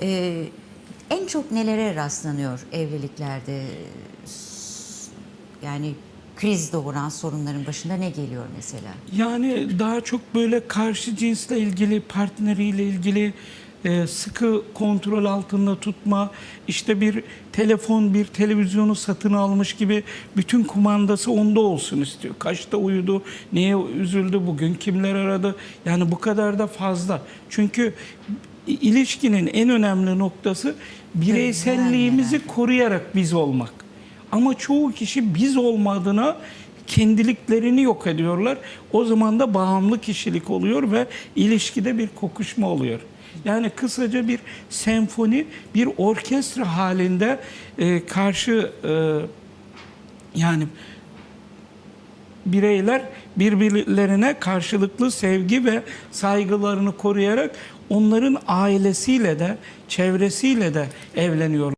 Ee, en çok nelere rastlanıyor evliliklerde? Yani kriz doğuran sorunların başında ne geliyor mesela? Yani daha çok böyle karşı cinsle ilgili, partneriyle ilgili e, sıkı kontrol altında tutma, işte bir telefon, bir televizyonu satın almış gibi bütün kumandası onda olsun istiyor. Kaçta uyudu, neye üzüldü bugün, kimler aradı. Yani bu kadar da fazla. Çünkü ilişkinin en önemli noktası bireyselliğimizi koruyarak biz olmak. Ama çoğu kişi biz olmadığına kendiliklerini yok ediyorlar. O zaman da bağımlı kişilik oluyor ve ilişkide bir kokuşma oluyor. Yani kısaca bir senfoni, bir orkestra halinde e, karşı e, yani bireyler birbirlerine karşılıklı sevgi ve saygılarını koruyarak onların ailesiyle de çevresiyle de evleniyorlar.